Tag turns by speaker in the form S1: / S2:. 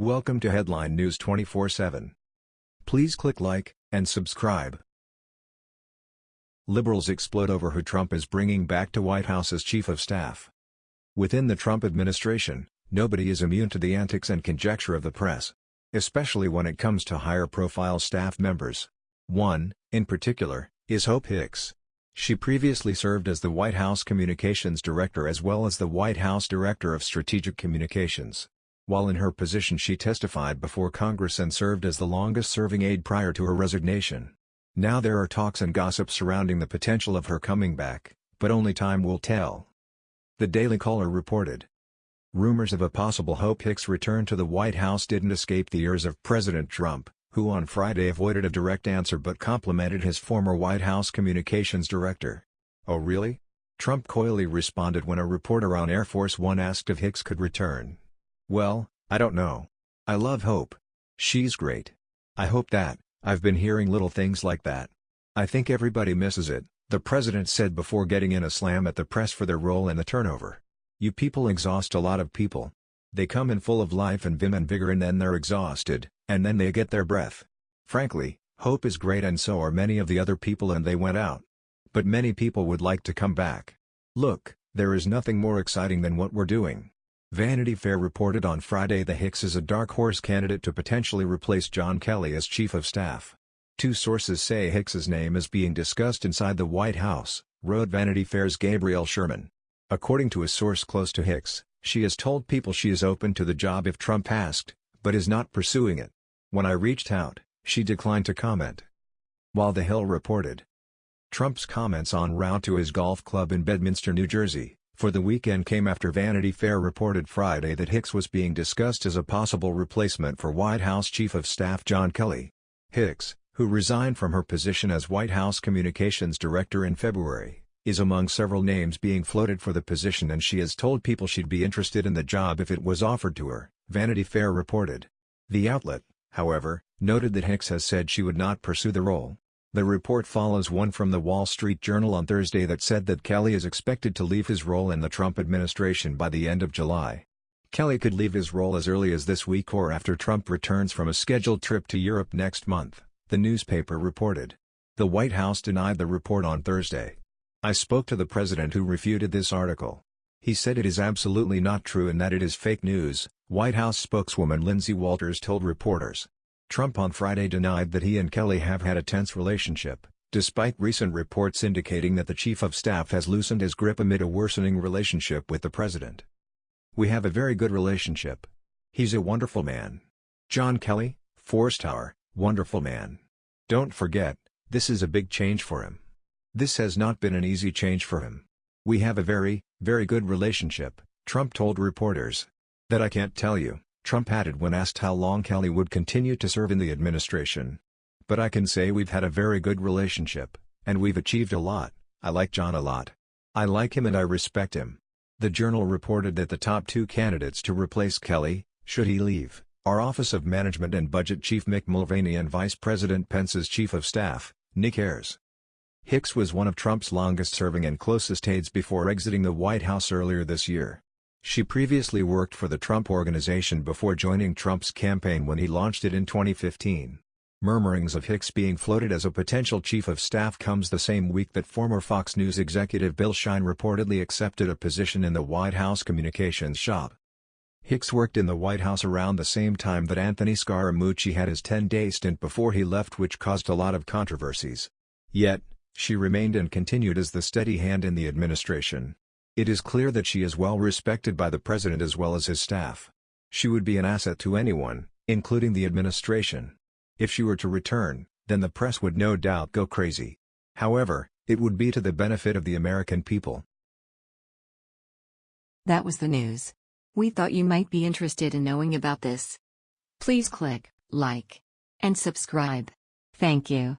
S1: Welcome to Headline News 24/7. Please click like and subscribe. Liberals explode over who Trump is bringing back to White House as chief of staff. Within the Trump administration, nobody is immune to the antics and conjecture of the press, especially when it comes to higher-profile staff members. One, in particular, is Hope Hicks. She previously served as the White House Communications Director as well as the White House Director of Strategic Communications. While in her position she testified before Congress and served as the longest-serving aide prior to her resignation. Now there are talks and gossip surrounding the potential of her coming back, but only time will tell. The Daily Caller reported. Rumors of a possible Hope Hicks return to the White House didn't escape the ears of President Trump, who on Friday avoided a direct answer but complimented his former White House communications director. Oh really? Trump coyly responded when a reporter on Air Force One asked if Hicks could return. Well, I don't know. I love Hope. She's great. I hope that, I've been hearing little things like that. I think everybody misses it, the president said before getting in a slam at the press for their role in the turnover. You people exhaust a lot of people. They come in full of life and vim and vigor and then they're exhausted, and then they get their breath. Frankly, Hope is great and so are many of the other people and they went out. But many people would like to come back. Look, there is nothing more exciting than what we're doing. Vanity Fair reported on Friday that Hicks is a dark horse candidate to potentially replace John Kelly as Chief of Staff. Two sources say Hicks's name is being discussed inside the White House, wrote Vanity Fair's Gabriel Sherman. According to a source close to Hicks, she has told people she is open to the job if Trump asked, but is not pursuing it. When I reached out, she declined to comment. While The Hill reported, Trump's comments en route to his golf club in Bedminster, New Jersey, for the weekend came after Vanity Fair reported Friday that Hicks was being discussed as a possible replacement for White House Chief of Staff John Kelly. Hicks, who resigned from her position as White House Communications Director in February, is among several names being floated for the position and she has told people she'd be interested in the job if it was offered to her, Vanity Fair reported. The outlet, however, noted that Hicks has said she would not pursue the role. The report follows one from the Wall Street Journal on Thursday that said that Kelly is expected to leave his role in the Trump administration by the end of July. Kelly could leave his role as early as this week or after Trump returns from a scheduled trip to Europe next month, the newspaper reported. The White House denied the report on Thursday. I spoke to the president who refuted this article. He said it is absolutely not true and that it is fake news, White House spokeswoman Lindsay Walters told reporters. Trump on Friday denied that he and Kelly have had a tense relationship, despite recent reports indicating that the chief of staff has loosened his grip amid a worsening relationship with the president. We have a very good relationship. He's a wonderful man. John Kelly, Tower, wonderful man. Don't forget, this is a big change for him. This has not been an easy change for him. We have a very, very good relationship, Trump told reporters. That I can't tell you. Trump added when asked how long Kelly would continue to serve in the administration. But I can say we've had a very good relationship, and we've achieved a lot, I like John a lot. I like him and I respect him. The Journal reported that the top two candidates to replace Kelly, should he leave, are Office of Management and Budget Chief Mick Mulvaney and Vice President Pence's Chief of Staff, Nick Ayers. Hicks was one of Trump's longest-serving and closest aides before exiting the White House earlier this year. She previously worked for the Trump Organization before joining Trump's campaign when he launched it in 2015. Murmurings of Hicks being floated as a potential chief of staff comes the same week that former Fox News executive Bill Shine reportedly accepted a position in the White House communications shop. Hicks worked in the White House around the same time that Anthony Scaramucci had his 10-day stint before he left which caused a lot of controversies. Yet, she remained and continued as the steady hand in the administration. It is clear that she is well respected by the president as well as his staff. She would be an asset to anyone, including the administration. If she were to return, then the press would no doubt go crazy. However, it would be to the benefit of the American people.
S2: That was the news. We thought you might be interested in knowing about this. Please click like and subscribe. Thank you.